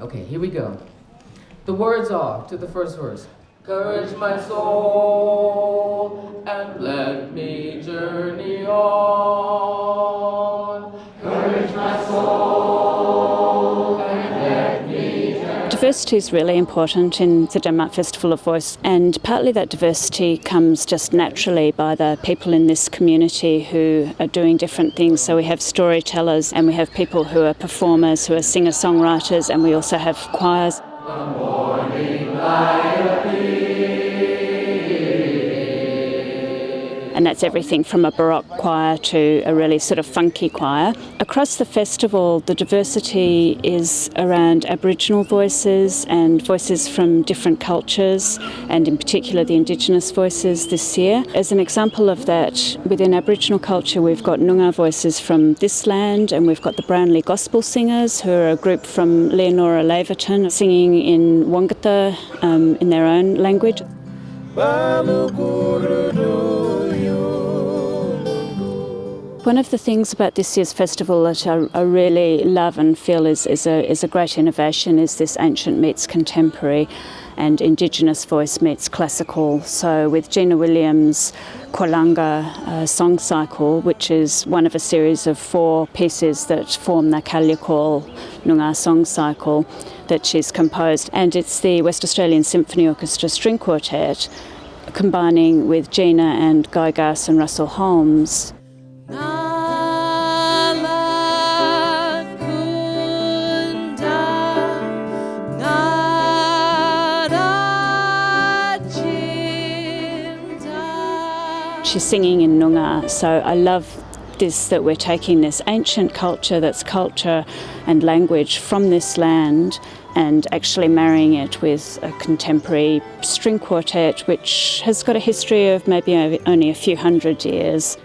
Okay, here we go. The words are to the first verse. Courage my soul and let me journey on. Diversity is really important in the Denmark Festival of Voice, and partly that diversity comes just naturally by the people in this community who are doing different things. So we have storytellers, and we have people who are performers, who are singer songwriters, and we also have choirs. And that's everything from a baroque choir to a really sort of funky choir. Across the festival, the diversity is around Aboriginal voices and voices from different cultures, and in particular the Indigenous voices this year. As an example of that, within Aboriginal culture, we've got Noongar voices from this land, and we've got the Brownlee Gospel Singers, who are a group from Leonora Laverton, singing in Wangkatha um, in their own language. One of the things about this year's festival that I, I really love and feel is, is, a, is a great innovation is this ancient meets contemporary and Indigenous voice meets classical. So with Gina Williams' Kwalanga uh, song cycle, which is one of a series of four pieces that form the Kalyakoorl Noongar song cycle that she's composed. And it's the West Australian Symphony Orchestra String Quartet combining with Gina and Guy Ghouse and Russell Holmes. She's singing in Noongar, so I love this that we're taking this ancient culture that's culture and language from this land and actually marrying it with a contemporary string quartet which has got a history of maybe only a few hundred years.